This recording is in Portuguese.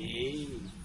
E